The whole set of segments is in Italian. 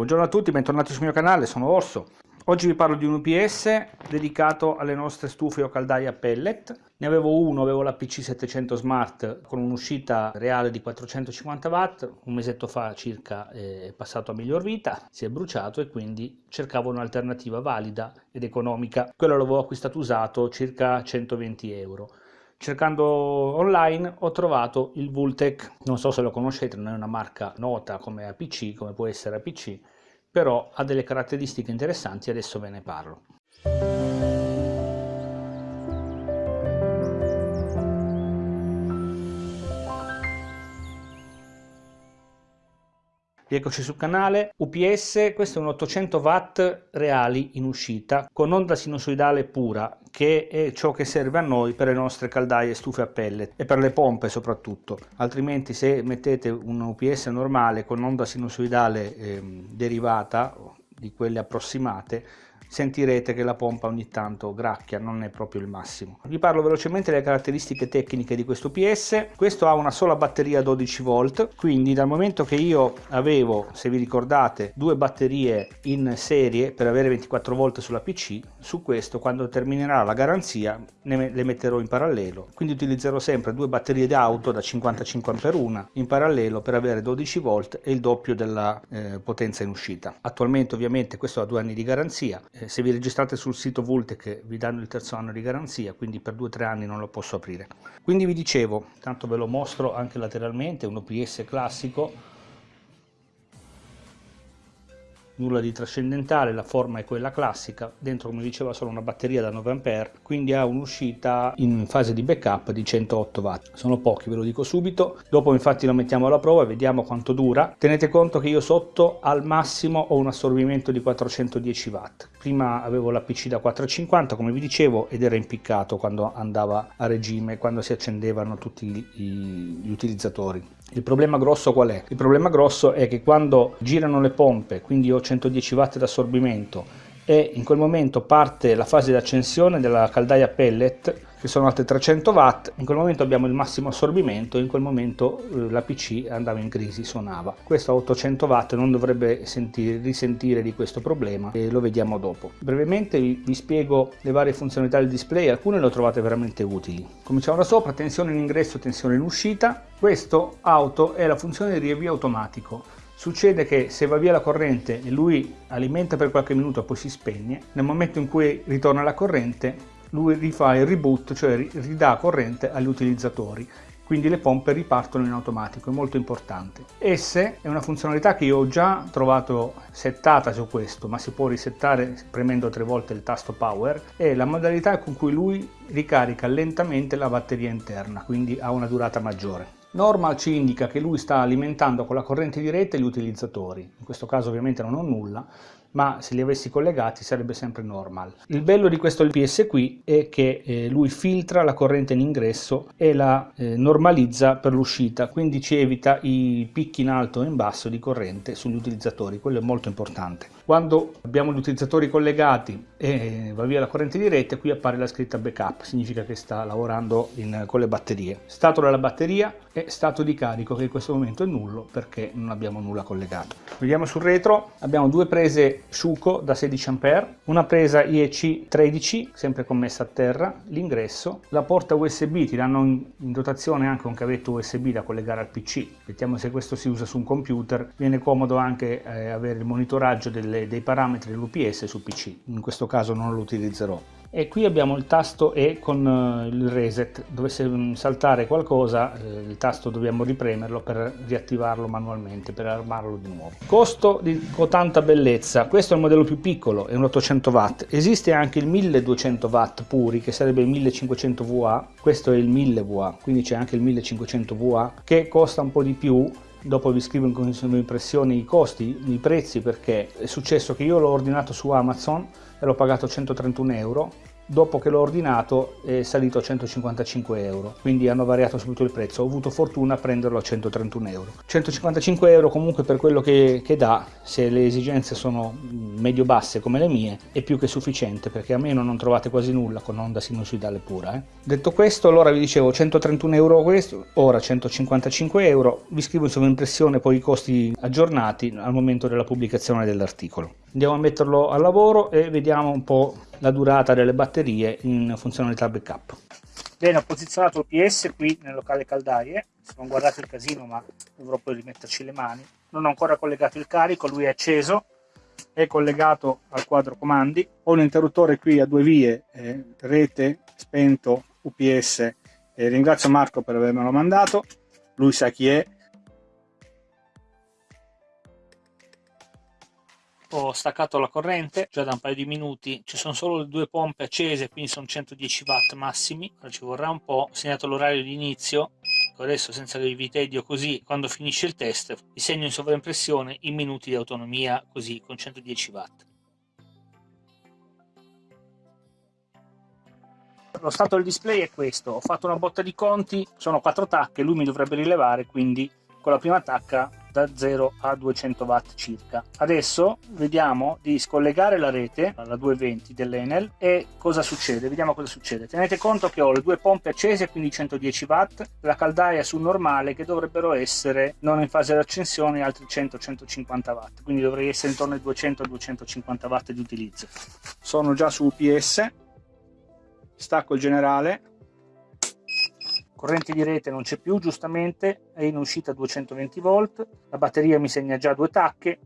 Buongiorno a tutti, bentornati sul mio canale, sono Orso. Oggi vi parlo di un UPS dedicato alle nostre stufe o caldaie a pellet. Ne avevo uno, avevo la PC700 Smart con un'uscita reale di 450 watt, un mesetto fa circa è passato a miglior vita, si è bruciato e quindi cercavo un'alternativa valida ed economica. Quello l'avevo acquistato usato circa 120 euro. Cercando online ho trovato il Vultec, non so se lo conoscete, non è una marca nota come APC, come può essere APC, però ha delle caratteristiche interessanti adesso ve ne parlo. Rieccoci sul canale, UPS, questo è un 800 watt reali in uscita con onda sinusoidale pura che è ciò che serve a noi per le nostre caldaie stufe a pellet e per le pompe soprattutto. Altrimenti se mettete un UPS normale con onda sinusoidale eh, derivata di quelle approssimate sentirete che la pompa ogni tanto gracchia, non è proprio il massimo. Vi parlo velocemente delle caratteristiche tecniche di questo PS. Questo ha una sola batteria 12 volt, quindi dal momento che io avevo, se vi ricordate, due batterie in serie per avere 24 volt sulla PC, su questo quando terminerà la garanzia le metterò in parallelo. Quindi utilizzerò sempre due batterie d'auto da 55 Ah una in parallelo per avere 12 volt e il doppio della eh, potenza in uscita. Attualmente ovviamente questo ha due anni di garanzia, eh, se vi registrate sul sito Vultec vi danno il terzo anno di garanzia, quindi per 2-3 anni non lo posso aprire. Quindi vi dicevo, tanto ve lo mostro anche lateralmente, un OPS classico, nulla di trascendentale, la forma è quella classica, dentro come diceva solo una batteria da 9 A, quindi ha un'uscita in fase di backup di 108 watt. Sono pochi, ve lo dico subito, dopo infatti lo mettiamo alla prova e vediamo quanto dura. Tenete conto che io sotto al massimo ho un assorbimento di 410 watt. Prima avevo la PC da 450 come vi dicevo ed era impiccato quando andava a regime, quando si accendevano tutti gli utilizzatori. Il problema grosso qual è? Il problema grosso è che quando girano le pompe, quindi ho 110 watt d'assorbimento e in quel momento parte la fase di accensione della caldaia pellet che sono altre 300 watt in quel momento abbiamo il massimo assorbimento in quel momento eh, la pc andava in crisi suonava. Questo a 800 watt non dovrebbe sentire, risentire di questo problema e lo vediamo dopo. Brevemente vi, vi spiego le varie funzionalità del display alcune le ho trovate veramente utili. Cominciamo da sopra tensione in ingresso tensione in uscita. Questo auto è la funzione di riavvio automatico. Succede che se va via la corrente e lui alimenta per qualche minuto poi si spegne, nel momento in cui ritorna la corrente lui rifà il reboot, cioè ridà corrente agli utilizzatori quindi le pompe ripartono in automatico, è molto importante. Esse è una funzionalità che io ho già trovato settata su questo, ma si può risettare premendo tre volte il tasto power, è la modalità con cui lui ricarica lentamente la batteria interna, quindi ha una durata maggiore. Normal ci indica che lui sta alimentando con la corrente di rete gli utilizzatori, in questo caso ovviamente non ho nulla, ma se li avessi collegati sarebbe sempre normal. Il bello di questo LPS qui è che eh, lui filtra la corrente in ingresso e la eh, normalizza per l'uscita, quindi ci evita i picchi in alto e in basso di corrente sugli utilizzatori, quello è molto importante. Quando abbiamo gli utilizzatori collegati e va via la corrente di rete, qui appare la scritta backup, significa che sta lavorando in, con le batterie. Stato della batteria e stato di carico che in questo momento è nullo perché non abbiamo nulla collegato. Vediamo sul retro, abbiamo due prese Shuko da 16 A, una presa IEC 13 sempre commessa a terra, l'ingresso, la porta USB, ti danno in, dotazione anche un cavetto USB da collegare al PC, vediamo se questo si usa su un computer, viene comodo anche eh, avere il monitoraggio delle dei parametri dell'UPS su PC, in questo caso non lo utilizzerò. E qui abbiamo il tasto E con eh, il reset, dovesse mm, saltare qualcosa eh, il tasto dobbiamo ripremerlo per riattivarlo manualmente, per armarlo di nuovo. Costo di cotanta bellezza, questo è il modello più piccolo, è un 800 watt, esiste anche il 1200 watt puri che sarebbe il 1500 VA, questo è il 1000 VA, quindi c'è anche il 1500 VA che costa un po' di più dopo vi scrivo in condizione di impressione i costi, i prezzi perché è successo che io l'ho ordinato su Amazon e l'ho pagato 131 euro dopo che l'ho ordinato è salito a 155 euro. Quindi hanno variato subito il prezzo. Ho avuto fortuna a prenderlo a 131 euro. 155 euro comunque per quello che, che dà se le esigenze sono medio basse come le mie è più che sufficiente perché a meno non trovate quasi nulla con onda sinusoidale pura eh. detto questo allora vi dicevo 131 euro questo ora 155 euro. Vi scrivo in sovraimpressione poi i costi aggiornati al momento della pubblicazione dell'articolo andiamo a metterlo al lavoro e vediamo un po' la durata delle batterie in funzionalità backup. Bene ho posizionato il PS qui nel locale caldaie. Se non guardate il casino ma dovrò poi rimetterci le mani. Non ho ancora collegato il carico lui è acceso. È collegato al quadro comandi. Ho un interruttore qui a due vie eh, rete spento UPS e ringrazio Marco per avermelo mandato. Lui sa chi è ho staccato la corrente già da un paio di minuti ci sono solo le due pompe accese quindi sono 110 watt massimi. Ora ci vorrà un po' ho segnato l'orario di inizio adesso senza che vi tedio così quando finisce il test vi segno in sovraimpressione i minuti di autonomia così con 110 watt. Lo stato del display è questo ho fatto una botta di conti sono quattro tacche lui mi dovrebbe rilevare quindi con la prima tacca da 0 a 200 watt circa. Adesso vediamo di scollegare la rete alla 220 dell'Enel e cosa succede? Vediamo cosa succede. Tenete conto che ho le due pompe accese, quindi 110 watt, la caldaia su normale che dovrebbero essere non in fase di accensione altri 100-150 watt, quindi dovrei essere intorno ai 200-250 watt di utilizzo. Sono già su UPS, stacco il generale corrente di rete non c'è più giustamente è in uscita 220 volt la batteria mi segna già due tacche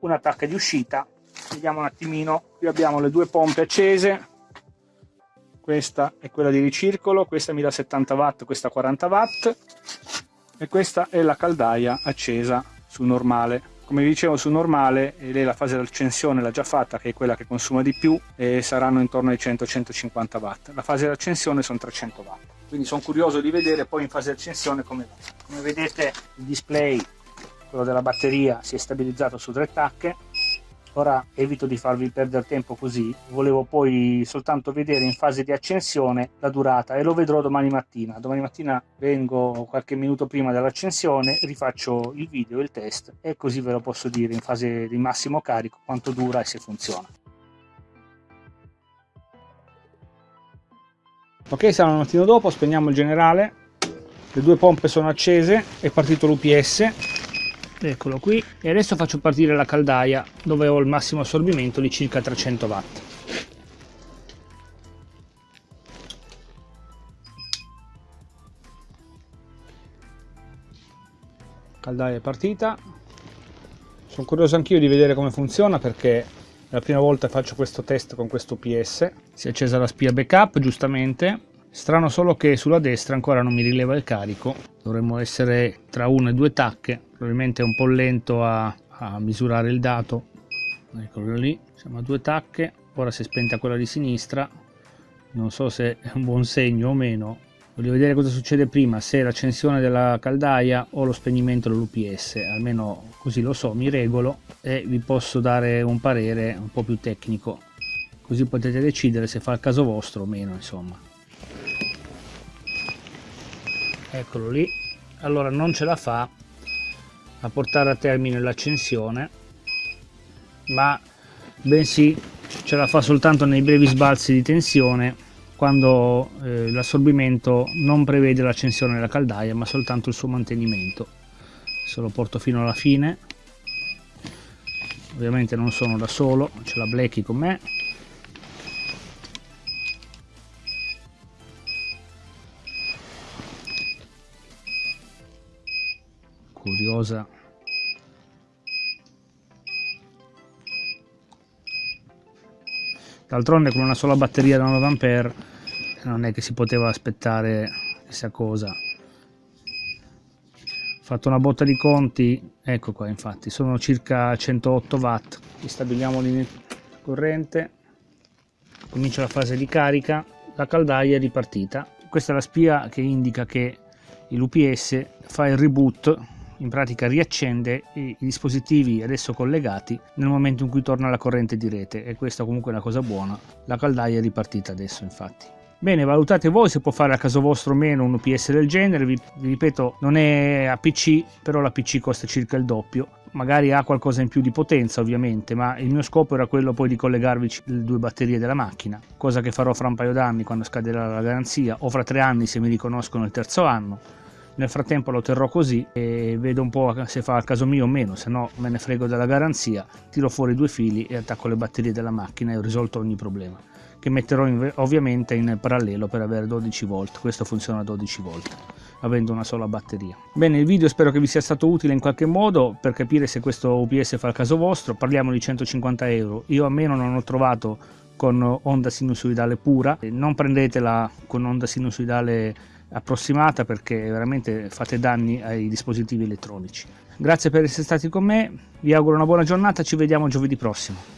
una tacca di uscita. Vediamo un attimino. Qui abbiamo le due pompe accese. Questa è quella di ricircolo questa mi dà 70 watt questa 40 watt e questa è la caldaia accesa su normale. Come vi dicevo su normale lei la fase d'accensione l'ha già fatta che è quella che consuma di più e saranno intorno ai 100-150 watt. La fase d'accensione sono 300 watt quindi sono curioso di vedere poi in fase di accensione come va. Come vedete il display, quello della batteria, si è stabilizzato su tre tacche, ora evito di farvi perdere tempo così, volevo poi soltanto vedere in fase di accensione la durata e lo vedrò domani mattina. Domani mattina vengo qualche minuto prima dell'accensione, rifaccio il video, il test e così ve lo posso dire in fase di massimo carico quanto dura e se funziona. Ok sarà un mattino dopo spegniamo il generale. Le due pompe sono accese è partito l'UPS eccolo qui. E adesso faccio partire la caldaia dove ho il massimo assorbimento di circa 300 watt. Caldaia è partita. Sono curioso anch'io di vedere come funziona perché la prima volta che faccio questo test con questo PS si è accesa la spia backup giustamente. Strano solo che sulla destra ancora non mi rileva il carico. Dovremmo essere tra una e due tacche. Probabilmente è un po' lento a, a misurare il dato. Eccolo lì siamo a due tacche. Ora si è spenta quella di sinistra. Non so se è un buon segno o meno voglio vedere cosa succede prima se l'accensione della caldaia o lo spegnimento dell'UPS almeno così lo so mi regolo e vi posso dare un parere un po' più tecnico. Così potete decidere se fa il caso vostro o meno insomma. Eccolo lì. Allora non ce la fa a portare a termine l'accensione ma bensì ce la fa soltanto nei brevi sbalzi di tensione quando eh, l'assorbimento non prevede l'accensione della caldaia ma soltanto il suo mantenimento. Se lo porto fino alla fine ovviamente non sono da solo c'è la Blacky con me. Curiosa d'altronde con una sola batteria da 9A non è che si poteva aspettare chissà cosa. Fatto una botta di conti ecco qua infatti sono circa 108 watt. Stabiliamo linea corrente. Comincia la fase di carica la caldaia è ripartita. Questa è la spia che indica che l'UPS fa il reboot in pratica riaccende i, dispositivi adesso collegati nel momento in cui torna la corrente di rete e questa comunque è una cosa buona. La caldaia è ripartita adesso infatti. Bene, valutate voi se può fare a caso vostro o meno un UPS del genere, vi, ripeto non è a PC, però la PC costa circa il doppio, magari ha qualcosa in più di potenza ovviamente, ma il mio scopo era quello poi di collegarvi le due batterie della macchina, cosa che farò fra un paio d'anni quando scaderà la garanzia o fra tre anni se mi riconoscono il terzo anno. Nel frattempo lo terrò così e vedo un po' se fa al caso mio o meno, se no me ne frego della garanzia, tiro fuori due fili e attacco le batterie della macchina e ho risolto ogni problema che metterò in, ovviamente in parallelo per avere 12 volt questo funziona a 12 volt avendo una sola batteria. Bene il video spero che vi sia stato utile in qualche modo per capire se questo UPS fa il caso vostro parliamo di 150 euro io a meno non ho trovato con onda sinusoidale pura non prendetela con onda sinusoidale approssimata perché veramente fate danni ai dispositivi elettronici. Grazie per essere stati con me vi auguro una buona giornata ci vediamo giovedì prossimo